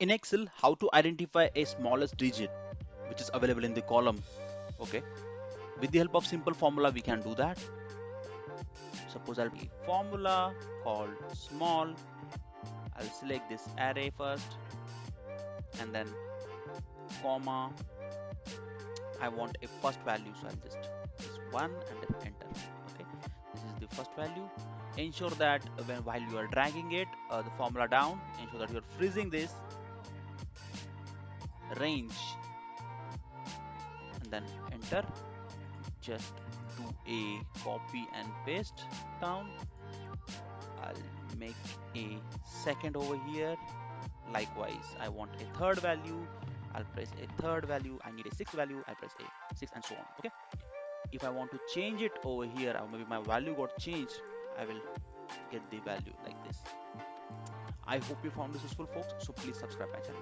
in excel how to identify a smallest digit which is available in the column. Okay? With the help of simple formula we can do that. Suppose i'll be formula called small. I'll select this array first and then comma i want a first value. So i'll just this one and then enter. Okay? This is the first value. Ensure that when while you are dragging it uh, the formula down ensure that you're freezing this range. And then enter. Just do a copy and paste down. I'll make a second over here. Likewise I want a third value. I'll press a third value. I need a sixth value. I press a six and so on. Okay? If I want to change it over here or maybe my value got changed I will get the value like this. I hope you found this useful folks. So please subscribe my channel